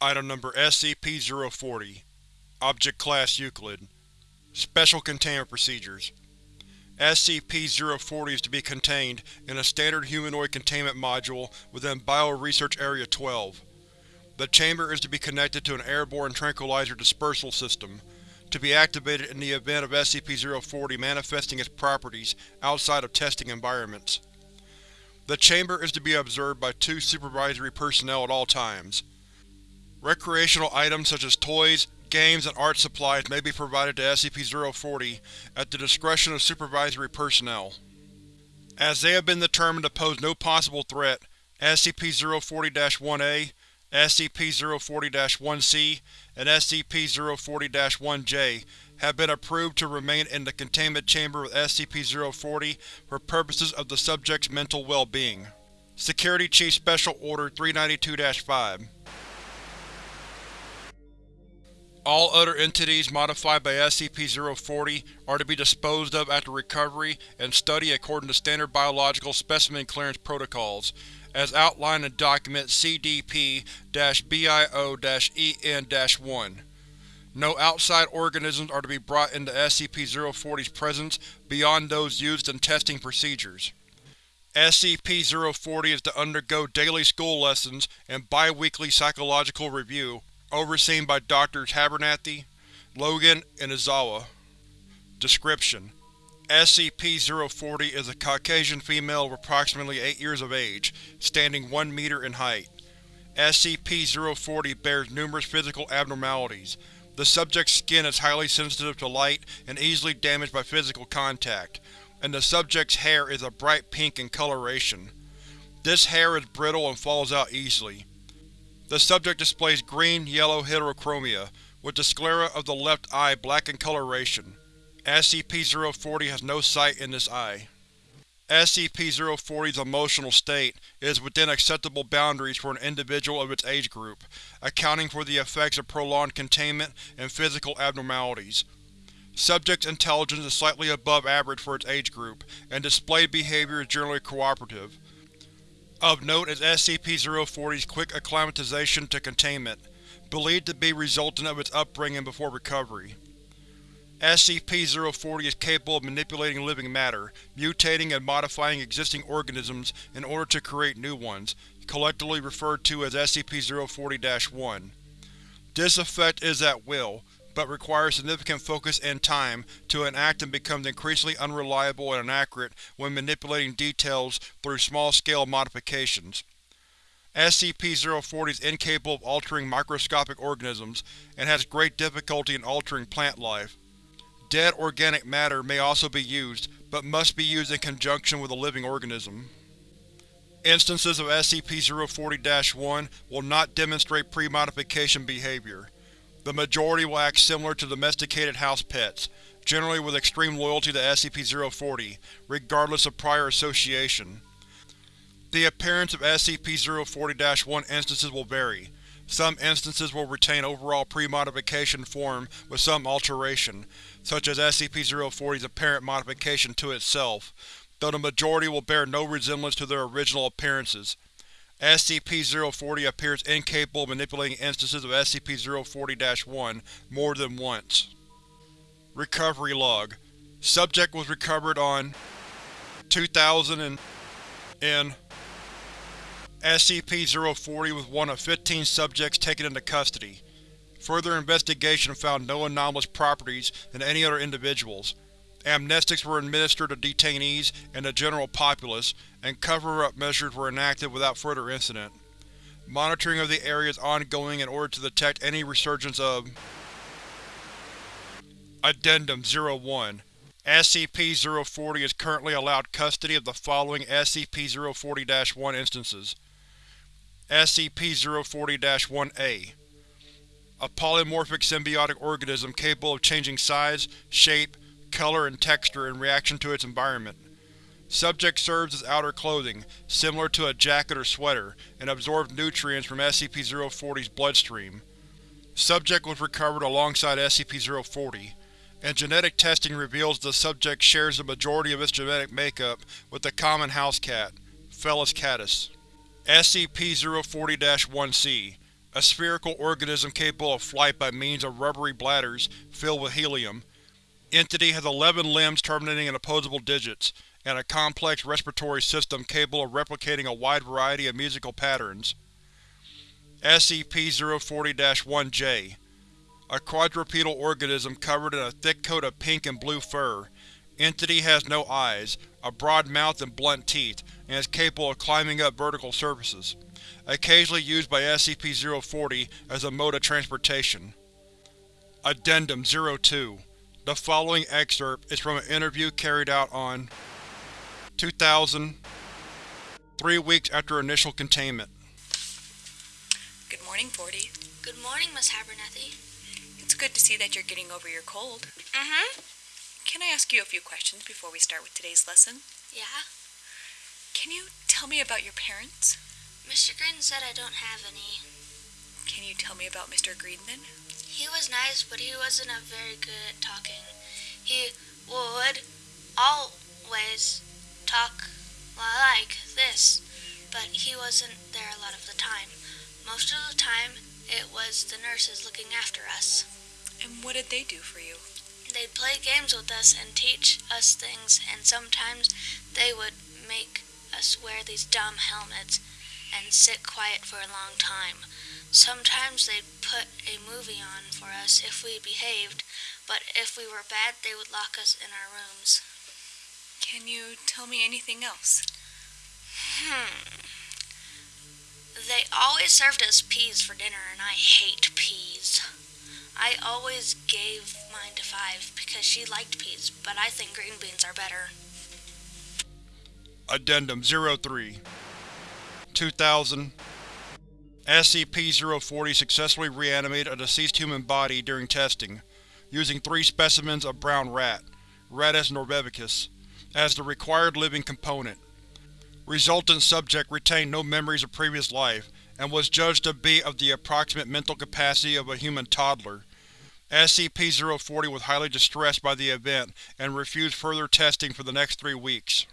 Item Number SCP-040 Object Class Euclid Special Containment Procedures SCP-040 is to be contained in a standard humanoid containment module within Bio-Research Area 12. The chamber is to be connected to an airborne tranquilizer dispersal system, to be activated in the event of SCP-040 manifesting its properties outside of testing environments. The chamber is to be observed by two supervisory personnel at all times. Recreational items such as toys, games, and art supplies may be provided to SCP-040 at the discretion of supervisory personnel. As they have been determined to pose no possible threat, SCP-040-1A, SCP-040-1C, and SCP-040-1J have been approved to remain in the containment chamber with SCP-040 for purposes of the subject's mental well-being. Security Chief Special Order 392-5 All other entities modified by SCP-040 are to be disposed of after recovery and study according to standard biological specimen clearance protocols, as outlined in Document CDP-BIO-EN-1. No outside organisms are to be brought into SCP-040's presence beyond those used in testing procedures. SCP-040 is to undergo daily school lessons and bi-weekly psychological review, overseen by Drs. Abernathy, Logan, and Izawa. Description: SCP-040 is a Caucasian female of approximately 8 years of age, standing 1 meter in height. SCP-040 bears numerous physical abnormalities. The subject's skin is highly sensitive to light and easily damaged by physical contact, and the subject's hair is a bright pink in coloration. This hair is brittle and falls out easily. The subject displays green-yellow heterochromia, with the sclera of the left eye black in coloration. SCP-040 has no sight in this eye. SCP-040's emotional state is within acceptable boundaries for an individual of its age group, accounting for the effects of prolonged containment and physical abnormalities. Subject's intelligence is slightly above average for its age group, and displayed behavior is generally cooperative. Of note is SCP-040's quick acclimatization to containment, believed to be resultant of its upbringing before recovery. SCP-040 is capable of manipulating living matter, mutating and modifying existing organisms in order to create new ones, collectively referred to as SCP-040-1. This effect is at will, but requires significant focus and time to enact and becomes increasingly unreliable and inaccurate when manipulating details through small-scale modifications. SCP-040 is incapable of altering microscopic organisms, and has great difficulty in altering plant life. Dead organic matter may also be used, but must be used in conjunction with a living organism. Instances of SCP-040-1 will not demonstrate pre-modification behavior. The majority will act similar to domesticated house pets, generally with extreme loyalty to SCP-040, regardless of prior association. The appearance of SCP-040-1 instances will vary. Some instances will retain overall pre-modification form with some alteration, such as SCP-040's apparent modification to itself, though the majority will bear no resemblance to their original appearances. SCP-040 appears incapable of manipulating instances of SCP-040-1 more than once. Recovery Log Subject was recovered on 2000 and in SCP-040 was one of 15 subjects taken into custody. Further investigation found no anomalous properties in any other individuals. Amnestics were administered to detainees and the general populace, and cover-up measures were enacted without further incident. Monitoring of the area is ongoing in order to detect any resurgence of Addendum 01 SCP-040 is currently allowed custody of the following SCP-040-1 instances. SCP-040-1-A A polymorphic symbiotic organism capable of changing size, shape, color, and texture in reaction to its environment. Subject serves as outer clothing, similar to a jacket or sweater, and absorbs nutrients from SCP-040's bloodstream. Subject was recovered alongside SCP-040, and genetic testing reveals the subject shares the majority of its genetic makeup with the common house cat, Felis catus. SCP-040-1-C a spherical organism capable of flight by means of rubbery bladders filled with helium. Entity has 11 limbs terminating in opposable digits, and a complex respiratory system capable of replicating a wide variety of musical patterns. SCP-040-1-J A quadrupedal organism covered in a thick coat of pink and blue fur. Entity has no eyes, a broad mouth and blunt teeth, and is capable of climbing up vertical surfaces occasionally used by SCP-040 as a mode of transportation. Addendum 02 The following excerpt is from an interview carried out on 2000, three weeks after initial containment. Good morning, 40. Good morning, Miss Abernathy. It's good to see that you're getting over your cold. Mm-hmm. Can I ask you a few questions before we start with today's lesson? Yeah? Can you tell me about your parents? Mr. Green said I don't have any. Can you tell me about Mr. Green then? He was nice, but he wasn't a very good at talking. He would always talk like this, but he wasn't there a lot of the time. Most of the time, it was the nurses looking after us. And what did they do for you? They'd play games with us and teach us things, and sometimes they would make us wear these dumb helmets and sit quiet for a long time. Sometimes they'd put a movie on for us if we behaved, but if we were bad, they would lock us in our rooms. Can you tell me anything else? Hmm. They always served us peas for dinner, and I hate peas. I always gave mine to Five because she liked peas, but I think green beans are better. Addendum 03 2000 SCP-040 successfully reanimated a deceased human body during testing, using three specimens of brown rat, Rattus norvegicus, as the required living component. Resultant subject retained no memories of previous life, and was judged to be of the approximate mental capacity of a human toddler. SCP-040 was highly distressed by the event and refused further testing for the next three weeks.